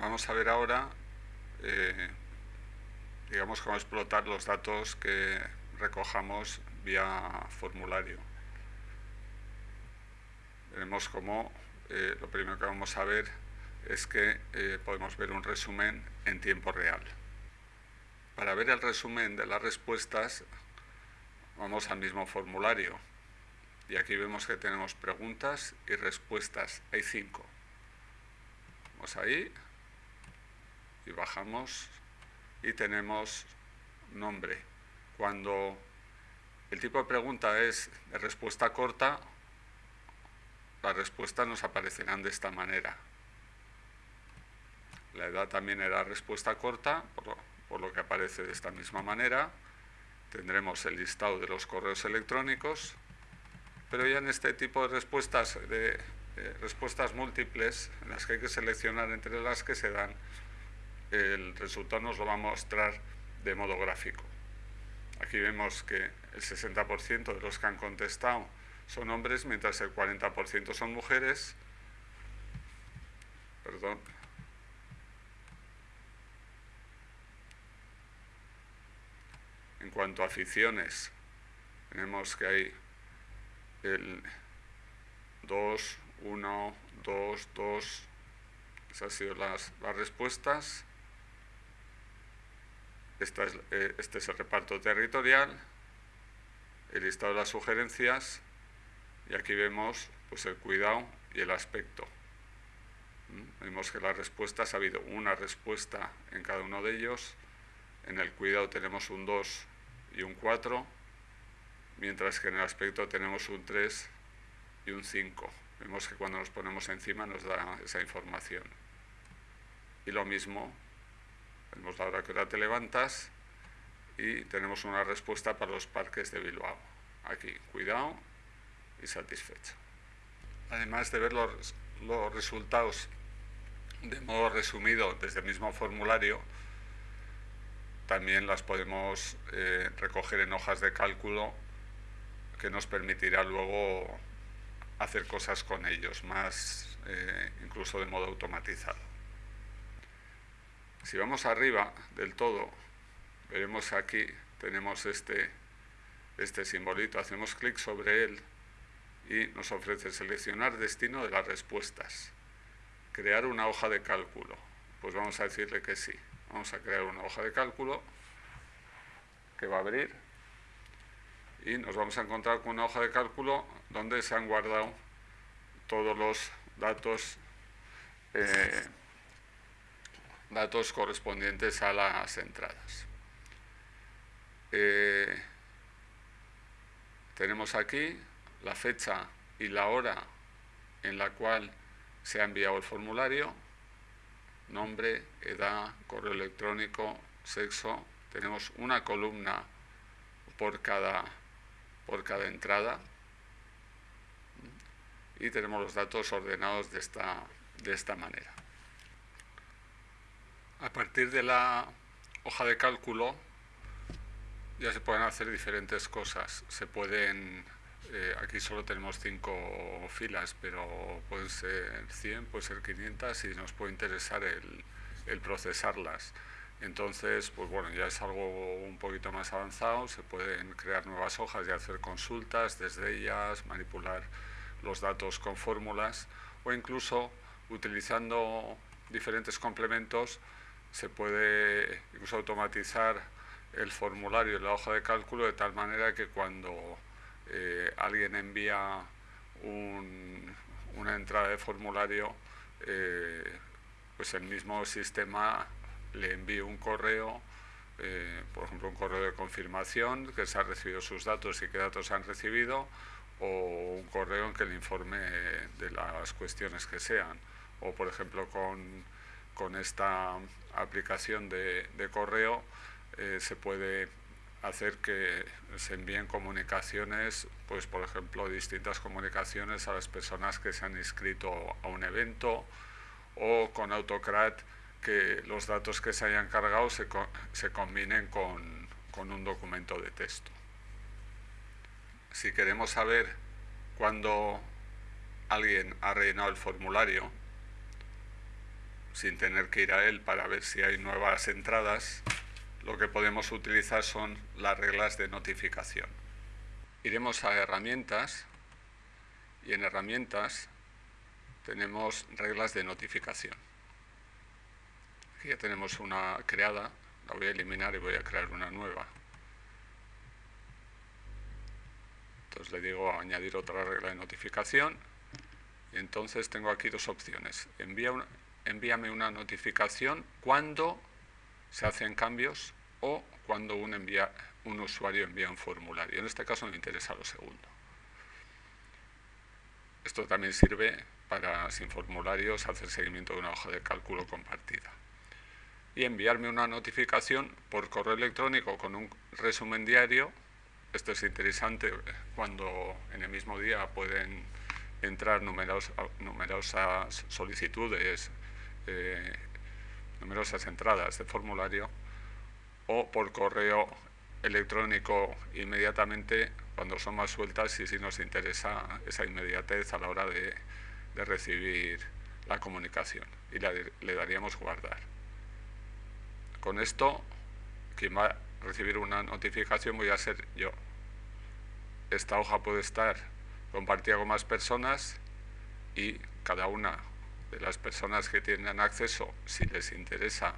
vamos a ver ahora, eh, digamos, cómo explotar los datos que recojamos vía formulario. Veremos cómo eh, lo primero que vamos a ver es que eh, podemos ver un resumen en tiempo real. Para ver el resumen de las respuestas, vamos al mismo formulario. Y aquí vemos que tenemos preguntas y respuestas. Hay cinco. Vamos ahí y bajamos y tenemos nombre. Cuando el tipo de pregunta es respuesta corta, las respuestas nos aparecerán de esta manera. La edad también era respuesta corta, por lo, que aparece de esta misma manera. Tendremos el listado de los correos electrónicos, pero ya en este tipo de respuestas, de, respuestas múltiples, en las que hay que seleccionar entre las que se dan, el resultado nos lo va a mostrar de modo gráfico. Aquí vemos que el 60% de los que han contestado son hombres, mientras el 40% son mujeres. Perdón. En cuanto a aficiones, tenemos que hay el 2, 1, 2, 2. Esas han sido las, las respuestas. Esta es, eh, este es el reparto territorial, el listado de las sugerencias y aquí vemos pues, el cuidado y el aspecto. ¿Mm? Vemos que las respuestas, ha habido una respuesta en cada uno de ellos. En el cuidado tenemos un 2 y un 4, mientras que en el aspecto tenemos un 3 y un 5. Vemos que cuando nos ponemos encima nos da esa información. Y lo mismo Vemos la hora que ahora te levantas y tenemos una respuesta para los parques de Bilbao. Aquí, cuidado y satisfecho. Además de ver los, resultados de modo resumido desde el mismo formulario, también las podemos eh, recoger en hojas de cálculo que nos permitirá luego hacer cosas con ellos, más eh, incluso de modo automatizado. Si vamos arriba del todo, veremos aquí, tenemos este, este simbolito, hacemos clic sobre él y nos ofrece seleccionar destino de las respuestas, crear una hoja de cálculo. Pues vamos a decirle que sí. Vamos a crear una hoja de cálculo que va a abrir y nos vamos a encontrar con una hoja de cálculo donde se han guardado todos los datos eh, datos correspondientes a las entradas. Eh, tenemos aquí la fecha y la hora en la cual se ha enviado el formulario, nombre, edad, correo electrónico, sexo. Tenemos una columna por cada, por cada entrada y tenemos los datos ordenados de esta, de esta manera. A partir de la hoja de cálculo ya se pueden hacer diferentes cosas. Se pueden, eh, aquí solo tenemos cinco filas, pero pueden ser 100, puede ser 500 y nos puede interesar el, el procesarlas. Entonces, pues bueno, ya es algo un poquito más avanzado, se pueden crear nuevas hojas y hacer consultas desde ellas, manipular los datos con fórmulas o incluso utilizando diferentes complementos se puede automatizar el formulario y la hoja de cálculo de tal manera que cuando eh, alguien envía una entrada de formulario, eh, pues el mismo sistema le envíe un correo, eh, por ejemplo un correo de confirmación que se ha recibido sus datos y qué datos han recibido, o un correo en que le informe de las cuestiones que sean, o por ejemplo con con esta aplicación de, correo eh, se puede hacer que se envíen comunicaciones, pues por ejemplo distintas comunicaciones a las personas que se han inscrito a un evento o con Autocrat que los datos que se hayan cargado se, se combinen con, con un documento de texto. Si queremos saber cuándo alguien ha rellenado el formulario, sin tener que ir a él para ver si hay nuevas entradas, lo que podemos utilizar son las reglas de notificación. Iremos a herramientas y en herramientas tenemos reglas de notificación. Aquí ya tenemos una creada, la voy a eliminar y voy a crear una nueva. Entonces le digo añadir otra regla de notificación y entonces tengo aquí dos opciones. Envía envíame una notificación cuando se hacen cambios o cuando un, envía, un usuario envía un formulario. En este caso me interesa lo segundo. Esto también sirve para, sin formularios, hacer seguimiento de una hoja de cálculo compartida. Y enviarme una notificación por correo electrónico con un resumen diario esto es interesante cuando en el mismo día pueden entrar numerosas solicitudes, eh, numerosas entradas de formulario o por correo electrónico inmediatamente cuando son más sueltas y si nos interesa esa inmediatez a la hora de, recibir la comunicación y le daríamos guardar. Con esto, quien va recibir una notificación voy a ser yo. Esta hoja puede estar compartida con más personas y cada una de las personas que tienen acceso, si les interesa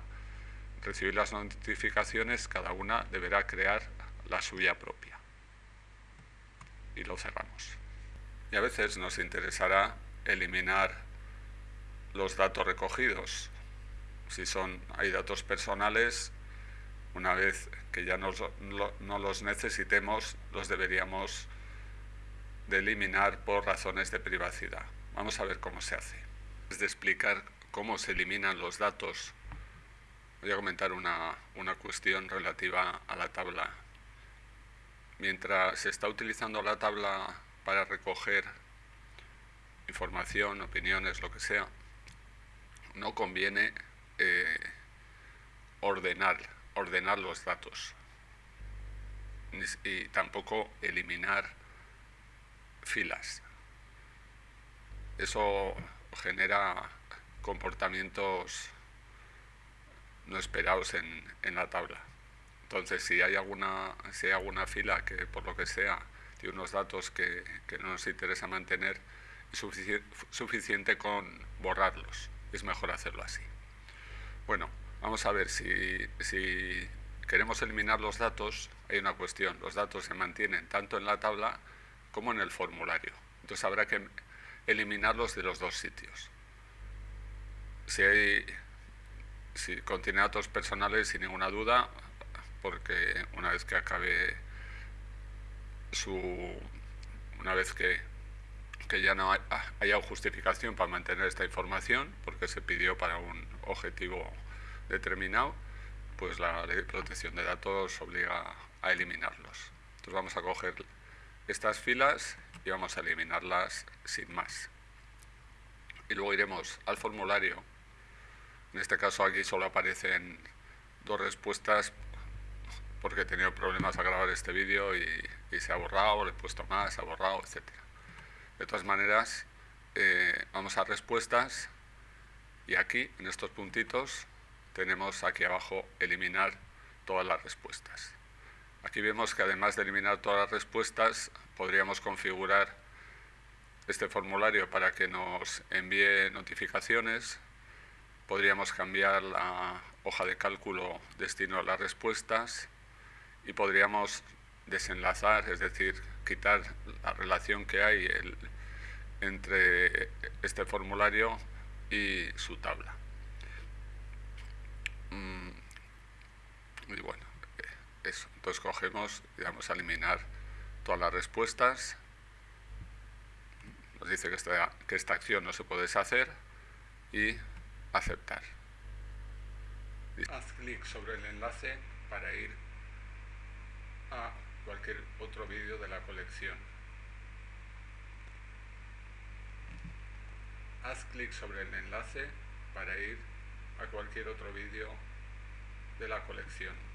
recibir las notificaciones, cada una deberá crear la suya propia. Y lo cerramos. Y a veces nos interesará eliminar los datos recogidos. Si son, hay datos personales, una vez que ya no, los necesitemos, los deberíamos de eliminar por razones de privacidad. Vamos a ver cómo se hace. De explicar cómo se eliminan los datos, voy a comentar una, una cuestión relativa a la tabla. Mientras se está utilizando la tabla para recoger información, opiniones, lo que sea, no conviene eh, ordenar ordenar los datos y tampoco eliminar filas. Eso genera comportamientos no esperados en, la tabla. Entonces, si hay, alguna, si hay alguna fila que por lo que sea tiene unos datos que, no nos interesa mantener, es suficiente con borrarlos. Es mejor hacerlo así. Bueno, Vamos a ver, si, queremos eliminar los datos, hay una cuestión. Los datos se mantienen tanto en la tabla como en el formulario. Entonces habrá que eliminarlos de los dos sitios. Si, hay, si contiene datos personales, sin ninguna duda, porque una vez que acabe su... una vez que, que ya no haya justificación para mantener esta información, porque se pidió para un objetivo determinado, pues la ley de protección de datos obliga a eliminarlos. Entonces vamos a coger estas filas y vamos a eliminarlas sin más. Y luego iremos al formulario. En este caso aquí solo aparecen dos respuestas porque he tenido problemas a grabar este vídeo y, se ha borrado, le he puesto más, se ha borrado, etc. De todas maneras, eh, vamos a respuestas y aquí, en estos puntitos, tenemos aquí abajo eliminar todas las respuestas. Aquí vemos que además de eliminar todas las respuestas, podríamos configurar este formulario para que nos envíe notificaciones, podríamos cambiar la hoja de cálculo destino a las respuestas y podríamos desenlazar, es decir, quitar la relación que hay entre este formulario y su tabla. Y bueno, Entonces cogemos y vamos a eliminar todas las respuestas. Nos dice que esta, que esta acción no se puede deshacer y aceptar. Haz clic sobre el enlace para ir a cualquier otro vídeo de la colección. Haz clic sobre el enlace para ir a cualquier otro vídeo de la colección.